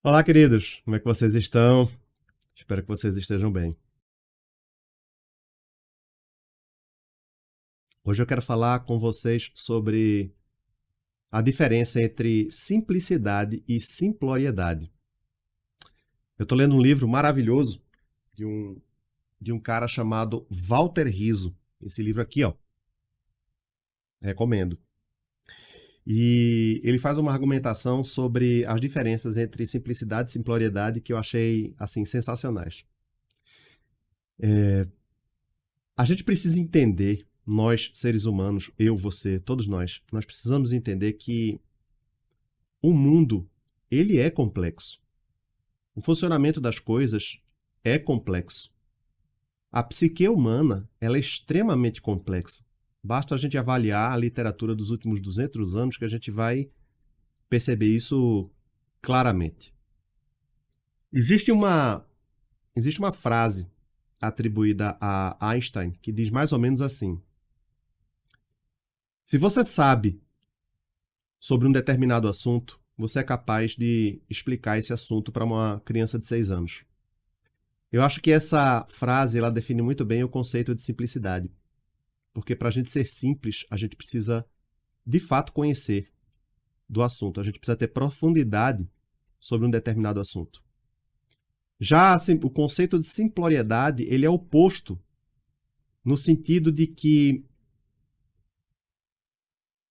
Olá, queridos! Como é que vocês estão? Espero que vocês estejam bem. Hoje eu quero falar com vocês sobre a diferença entre simplicidade e simploriedade. Eu estou lendo um livro maravilhoso de um, de um cara chamado Walter Riso. Esse livro aqui, ó. Recomendo. E ele faz uma argumentação sobre as diferenças entre simplicidade e simploriedade que eu achei, assim, sensacionais. É... A gente precisa entender, nós, seres humanos, eu, você, todos nós, nós precisamos entender que o mundo, ele é complexo. O funcionamento das coisas é complexo. A psique humana, ela é extremamente complexa. Basta a gente avaliar a literatura dos últimos 200 anos que a gente vai perceber isso claramente. Existe uma, existe uma frase atribuída a Einstein que diz mais ou menos assim: Se você sabe sobre um determinado assunto, você é capaz de explicar esse assunto para uma criança de 6 anos. Eu acho que essa frase ela define muito bem o conceito de simplicidade. Porque para a gente ser simples, a gente precisa de fato conhecer do assunto. A gente precisa ter profundidade sobre um determinado assunto. Já assim, o conceito de simploriedade, ele é oposto no sentido de que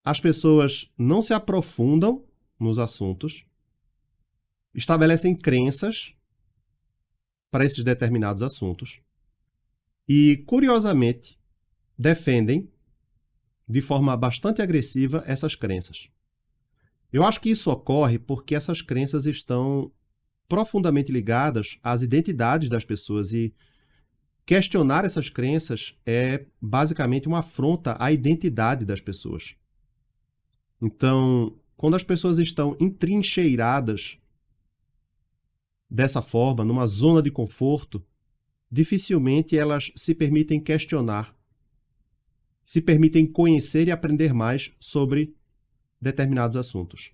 as pessoas não se aprofundam nos assuntos, estabelecem crenças para esses determinados assuntos e, curiosamente, defendem de forma bastante agressiva essas crenças. Eu acho que isso ocorre porque essas crenças estão profundamente ligadas às identidades das pessoas e questionar essas crenças é basicamente uma afronta à identidade das pessoas. Então, quando as pessoas estão entrincheiradas dessa forma, numa zona de conforto, dificilmente elas se permitem questionar se permitem conhecer e aprender mais sobre determinados assuntos.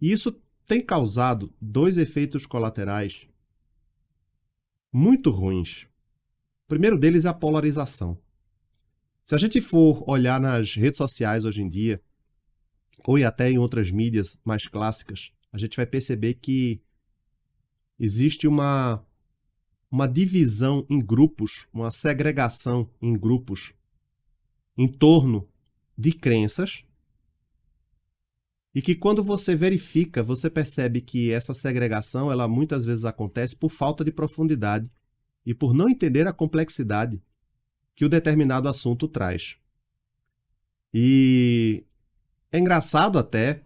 E isso tem causado dois efeitos colaterais muito ruins. O primeiro deles é a polarização. Se a gente for olhar nas redes sociais hoje em dia, ou até em outras mídias mais clássicas, a gente vai perceber que existe uma, uma divisão em grupos, uma segregação em grupos em torno de crenças e que quando você verifica, você percebe que essa segregação, ela muitas vezes acontece por falta de profundidade e por não entender a complexidade que o determinado assunto traz. E é engraçado até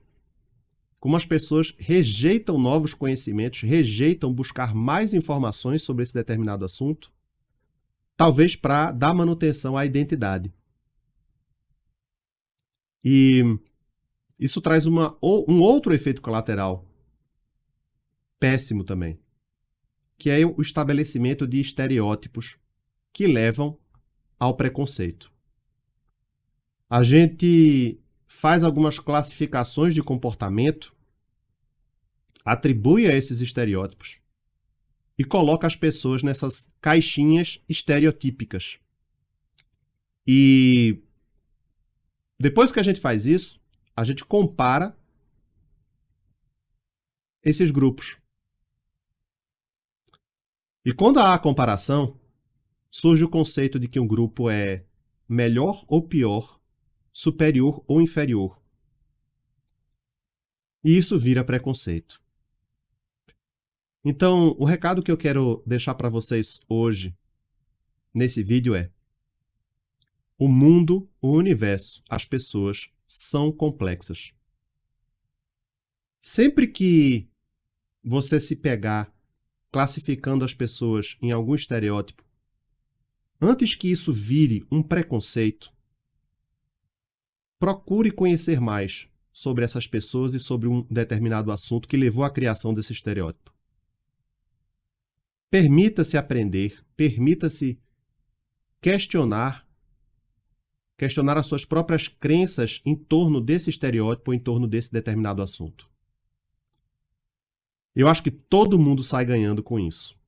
como as pessoas rejeitam novos conhecimentos, rejeitam buscar mais informações sobre esse determinado assunto, talvez para dar manutenção à identidade. E isso traz uma, um outro efeito colateral péssimo também, que é o estabelecimento de estereótipos que levam ao preconceito. A gente faz algumas classificações de comportamento, atribui a esses estereótipos e coloca as pessoas nessas caixinhas estereotípicas. E depois que a gente faz isso, a gente compara esses grupos. E quando há a comparação, surge o conceito de que um grupo é melhor ou pior, superior ou inferior. E isso vira preconceito. Então, o recado que eu quero deixar para vocês hoje, nesse vídeo é o mundo, o universo, as pessoas são complexas. Sempre que você se pegar classificando as pessoas em algum estereótipo, antes que isso vire um preconceito, procure conhecer mais sobre essas pessoas e sobre um determinado assunto que levou à criação desse estereótipo. Permita-se aprender, permita-se questionar questionar as suas próprias crenças em torno desse estereótipo, em torno desse determinado assunto. Eu acho que todo mundo sai ganhando com isso.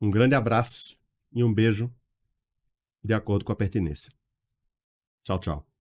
Um grande abraço e um beijo, de acordo com a pertinência. Tchau, tchau.